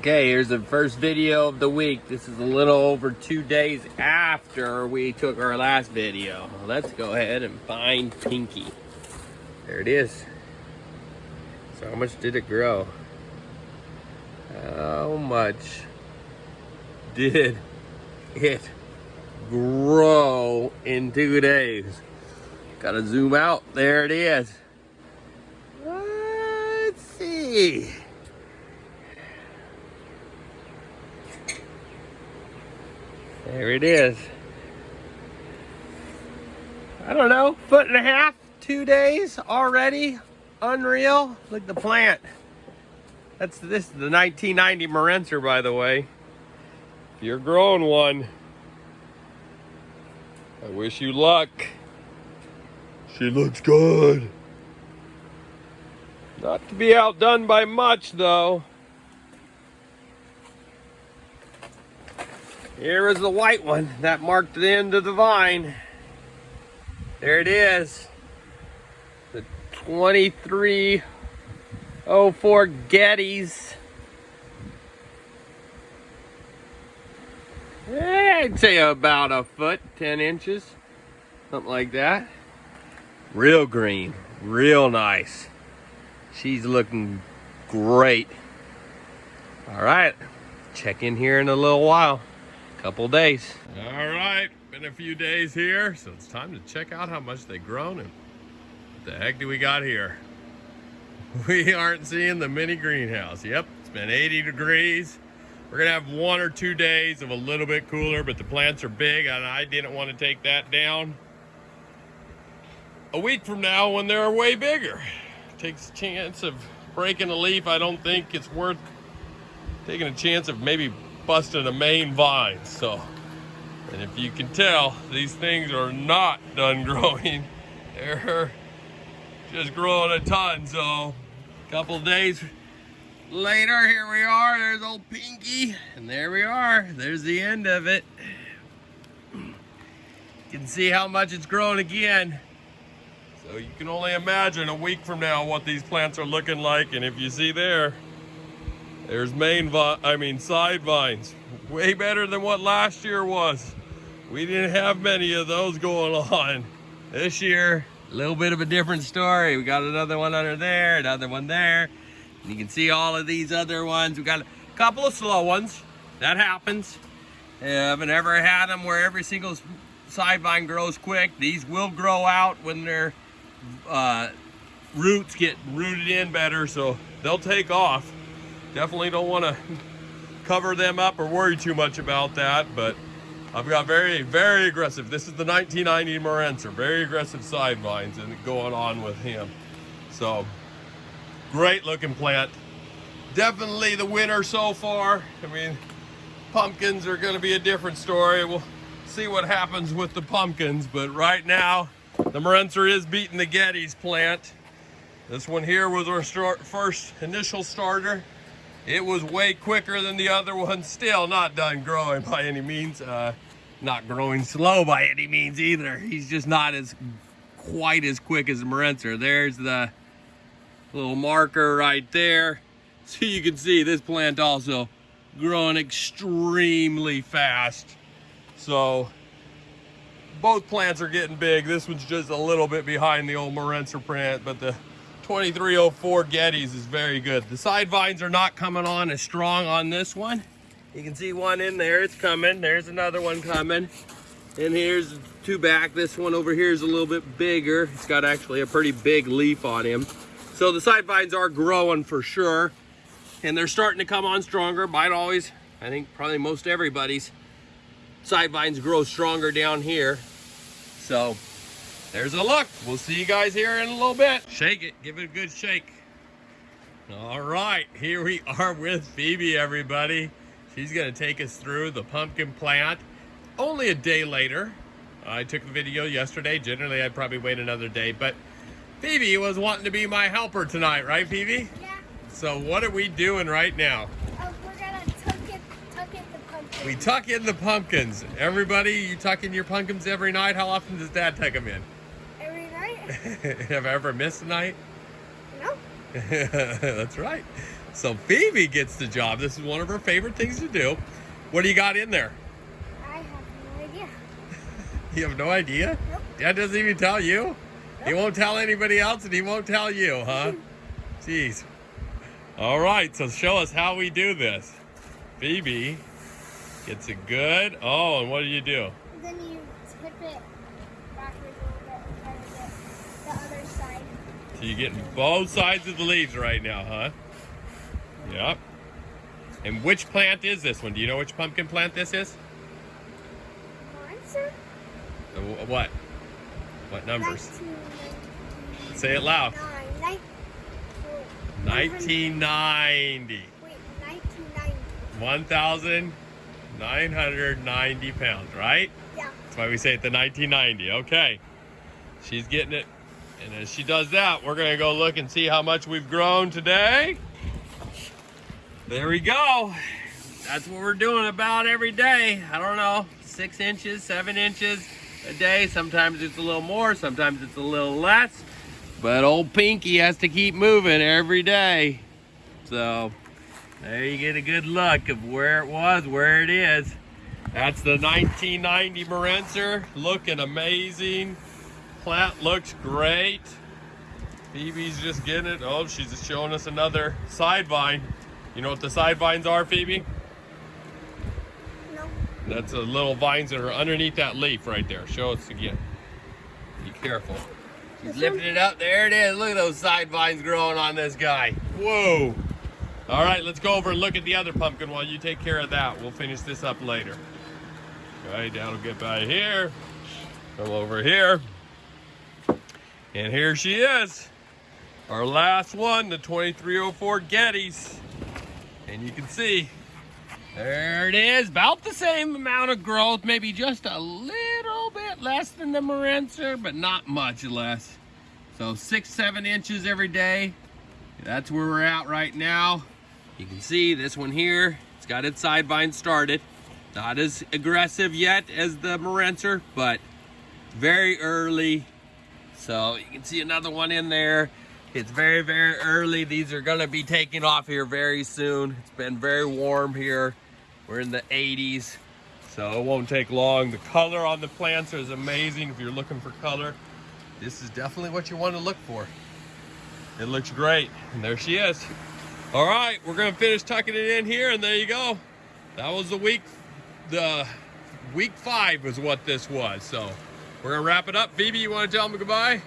Okay, here's the first video of the week. This is a little over two days after we took our last video. Let's go ahead and find Pinky. There it is. So how much did it grow? How much did it grow in two days? Gotta zoom out. There it is. Let's see. There it is. I don't know, foot and a half, two days already. Unreal. Look at the plant. That's this is the 1990 Marenser, by the way. If you're growing one, I wish you luck. She looks good. Not to be outdone by much, though. Here is the white one that marked the end of the vine. There it is. The 2304 Gettys. Eh, I'd say about a foot, 10 inches, something like that. Real green, real nice. She's looking great. All right, check in here in a little while couple days. All right, been a few days here, so it's time to check out how much they've grown and what the heck do we got here? We aren't seeing the mini greenhouse. Yep, it's been 80 degrees. We're gonna have one or two days of a little bit cooler, but the plants are big and I didn't want to take that down. A week from now when they're way bigger. Takes a chance of breaking a leaf. I don't think it's worth taking a chance of maybe busting a main vine. So, and if you can tell, these things are not done growing. They're just growing a ton. So, a couple days later, here we are. There's old Pinky. And there we are. There's the end of it. You can see how much it's grown again. So you can only imagine a week from now what these plants are looking like. And if you see there, there's main, vine, I mean side vines. Way better than what last year was. We didn't have many of those going on. This year, a little bit of a different story. We got another one under there, another one there. And you can see all of these other ones. We got a couple of slow ones. That happens. I haven't ever had them where every single side vine grows quick. These will grow out when their uh, roots get rooted in better, so they'll take off. Definitely don't want to cover them up or worry too much about that, but I've got very, very aggressive. This is the 1990 Marenser, very aggressive side vines and going on with him. So, great looking plant. Definitely the winner so far. I mean, pumpkins are gonna be a different story. We'll see what happens with the pumpkins, but right now, the Marenser is beating the Gettys plant. This one here was our first initial starter. It was way quicker than the other one. Still not done growing by any means. Uh, not growing slow by any means either. He's just not as quite as quick as the Marenser. There's the little marker right there. So you can see this plant also growing extremely fast. So both plants are getting big. This one's just a little bit behind the old Marenser plant, but the 2304 Gettys is very good. The side vines are not coming on as strong on this one. You can see one in there, it's coming. There's another one coming. And here's two back. This one over here is a little bit bigger. It's got actually a pretty big leaf on him. So the side vines are growing for sure. And they're starting to come on stronger. Might always, I think probably most everybody's side vines grow stronger down here. So there's a look. We'll see you guys here in a little bit. Shake it. Give it a good shake. All right. Here we are with Phoebe, everybody. She's going to take us through the pumpkin plant. Only a day later. I took the video yesterday. Generally, I'd probably wait another day. But Phoebe was wanting to be my helper tonight, right, Phoebe? Yeah. So what are we doing right now? Oh, we're going to tuck, it, tuck in the pumpkins. We tuck in the pumpkins. Everybody, you tuck in your pumpkins every night? How often does Dad tuck them in? Have I ever missed a night? No. That's right. So Phoebe gets the job. This is one of her favorite things to do. What do you got in there? I have no idea. You have no idea? Nope. Dad doesn't even tell you? He won't tell anybody else and he won't tell you, huh? Jeez. All right, so show us how we do this. Phoebe gets it good. Oh, and what do you do? Then you tip it backwards a little bit and try to get the other side. So you're getting both sides of the leaves right now, huh? Yep. And which plant is this one? Do you know which pumpkin plant this is? Uh, What? What numbers? 1999. Say it loud. Nine. 1990. Wait, 1990. 1,990 pounds, right? Yeah. That's why we say it the 1990. Okay. She's getting it. And as she does that, we're to go look and see how much we've grown today. There we go. That's what we're doing about every day. I don't know, six inches, seven inches a day. Sometimes it's a little more, sometimes it's a little less. But old Pinky has to keep moving every day. So there you get a good look of where it was, where it is. That's the 1990 Morencer, looking amazing. Plant looks great. Phoebe's just getting it. Oh, she's just showing us another side vine. You know what the side vines are, Phoebe? No. That's the little vines that are underneath that leaf right there. Show us again. Be careful. She's lifting it up. There it is. Look at those side vines growing on this guy. Whoa. All right, let's go over and look at the other pumpkin while you take care of that. We'll finish this up later. All right, Dad will get by here. Come over here. And here she is. Our last one, the 2304 Gettys. And you can see there it is, about the same amount of growth, maybe just a little bit less than the Morencer, but not much less. So six, seven inches every day. That's where we're at right now. You can see this one here, it's got its side vine started. Not as aggressive yet as the Morencer, but very early. So you can see another one in there. It's very, very early. These are gonna be taking off here very soon. It's been very warm here. We're in the 80s, so it won't take long. The color on the plants is amazing if you're looking for color. This is definitely what you want to look for. It looks great, and there she is. All right, we're gonna finish tucking it in here, and there you go. That was the week, the week five was what this was. So we're gonna wrap it up. Phoebe, you wanna tell them goodbye?